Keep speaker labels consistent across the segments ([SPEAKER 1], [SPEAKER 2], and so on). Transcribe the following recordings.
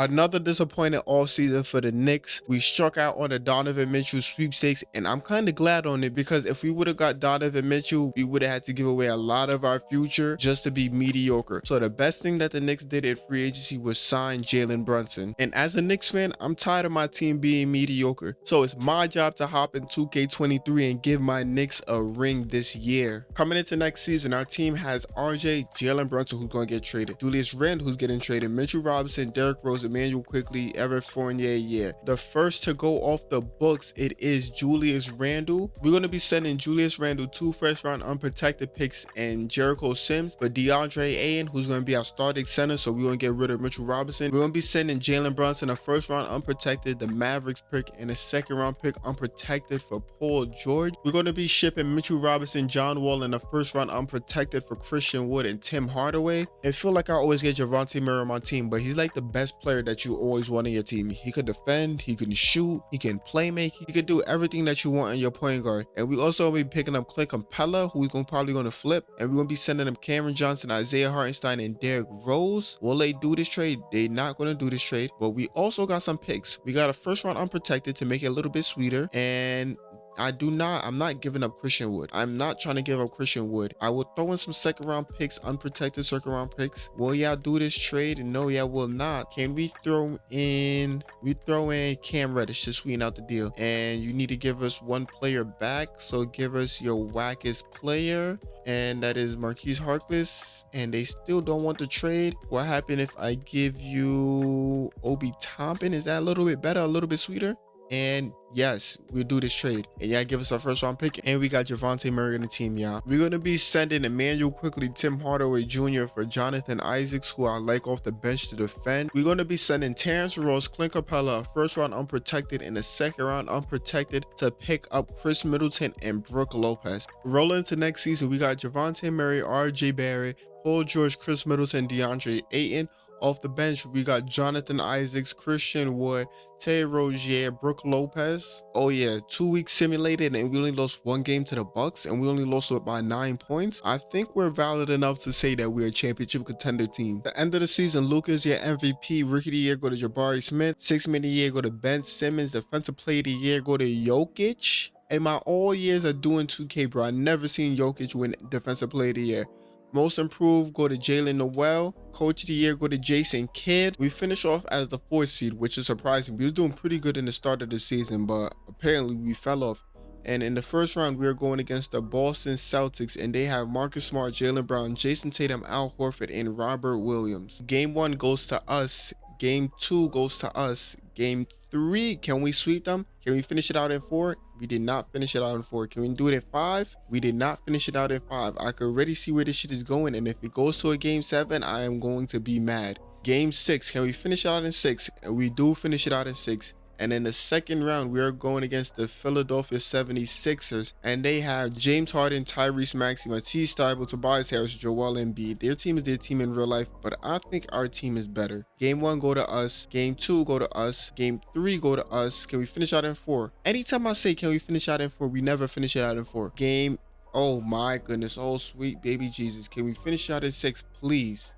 [SPEAKER 1] Another disappointing all season for the Knicks. We struck out on the Donovan Mitchell sweepstakes, and I'm kind of glad on it because if we would have got Donovan Mitchell, we would have had to give away a lot of our future just to be mediocre. So the best thing that the Knicks did at free agency was sign Jalen Brunson. And as a Knicks fan, I'm tired of my team being mediocre. So it's my job to hop in 2K23 and give my Knicks a ring this year. Coming into next season, our team has RJ, Jalen Brunson, who's going to get traded, Julius Randle, who's getting traded, Mitchell Robinson, Derrick Rose, Immanuel Quickley, Evan Fournier, yeah. The first to go off the books, it is Julius Randle. We're going to be sending Julius Randle two first round unprotected picks and Jericho Sims but DeAndre Ayton, who's going to be our starting center. So we're going to get rid of Mitchell Robinson. We're going to be sending Jalen Brunson a first round unprotected, the Mavericks pick, and a second round pick unprotected for Paul George. We're going to be shipping Mitchell Robinson, John Wall, and a first round unprotected for Christian Wood and Tim Hardaway. I feel like I always get Dejounte Murray on my team, but he's like the best player player that you always want in your team. He could defend, he can shoot, he can play make, he could do everything that you want in your point guard. And we also will be picking up Clint Capela, who we're gonna, probably going to flip. And we're going to be sending them Cameron Johnson, Isaiah Hartenstein, and Derrick Rose. Will they do this trade? They're not going to do this trade. But we also got some picks. We got a first round unprotected to make it a little bit sweeter. And I do not, I'm not giving up Christian Wood. I'm not trying to give up Christian Wood. I will throw in some second round picks, unprotected second round picks. Will y'all do this trade? No, y'all will not. Can we throw in, we throw in Cam Reddish to sweeten out the deal. And you need to give us one player back. So give us your wackest player. And that is Marquise Harkless. And they still don't want to trade. What happened if I give you Obi Toppin? Is that a little bit better, a little bit sweeter? And yes, we'll do this trade. And y'all give us our first round pick. And we got Dejounte Murray in the team, y'all. We're going to be sending Immanuel Quickley, Tim Hardaway Jr. for Jonathan Isaacs, who I like off the bench to defend. We're going to be sending Terrence Ross, Clint Capela, first round unprotected and a second round unprotected to pick up Khris Middleton and Brook Lopez. Rolling into next season, we got Dejounte Murray, RJ Barrett, Paul George, Khris Middleton, DeAndre Ayton, off the bench, we got Jonathan Isaacs, Christian Wood, Terry Rozier, Brook Lopez. Oh yeah, two weeks simulated and we only lost one game to the Bucks and we only lost it by nine points. I think we're valid enough to say that we're a championship contender team. The end of the season, Luka's, your MVP, Rookie of the Year go to Jabari Smith, Six Man of the Year go to Ben Simmons, Defensive Player of the Year go to Jokic. In my all years of doing 2K, bro, I never seen Jokic win Defensive Player of the Year. Most improved go to Jaylen Nowell. Coach of the year go to Jason Kidd. We finish off as the fourth seed, which is surprising. We was doing pretty good in the start of the season, but apparently we fell off. And in the first round, we are going against the Boston Celtics, and they have Marcus Smart, Jaylen Brown, Jayson Tatum, Al Horford, and Robert Williams. Game one goes to us. Game two goes to us. Game three, can we sweep them? Can we finish it out in four? We did not finish it out in four. Can we do it in five? We did not finish it out in five. I could already see where this shit is going. And if it goes to a game seven, I am going to be mad. Game six, can we finish it out in six? And we do finish it out in six. And in the second round, we are going against the Philadelphia 76ers. And they have James Harden, Tyrese Maxey, Matisse Thybulle, Tobias Harris, Joel Embiid. Their team is their team in real life, but I think our team is better. Game one, go to us. Game two, go to us. Game three, go to us. Can we finish out in four? Anytime I say, can we finish out in four, we never finish it out in four. Game, oh my goodness. Oh, sweet baby Jesus. Can we finish out in six, please?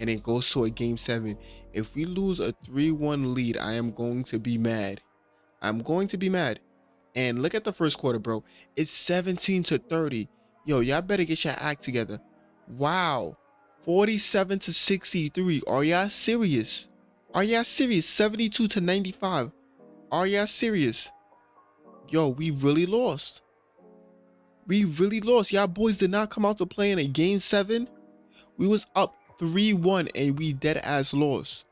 [SPEAKER 1] And it goes to a game seven if we lose a 3-1 lead, I am going to be mad. I'm going to be mad. And look at the first quarter, bro. It's 17 to 30. Yo, y'all better get your act together. Wow. 47 to 63. Are y'all serious? Are y'all serious? 72 to 95. Are y'all serious? Yo, we really lost. We really lost. Y'all boys did not come out to play in a game seven. We was up 3-1 and we dead ass lost.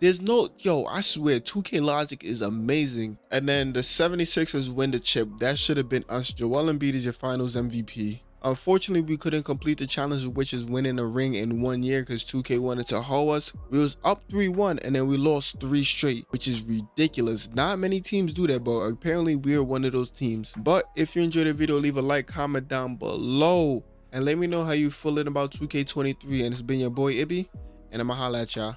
[SPEAKER 1] There's no, yo, I swear, 2K Logic is amazing. And then the 76ers win the chip. That should have been us. Joel Embiid is your finals MVP. Unfortunately, we couldn't complete the challenge, which is winning a ring in one year because 2K wanted to hoe us. We was up 3-1 and then we lost three straight, which is ridiculous. Not many teams do that, but apparently we are one of those teams. But if you enjoyed the video, leave a like, comment down below and let me know how you feeling about 2K23. And it's been your boy Ibby, and I'ma holla at y'all.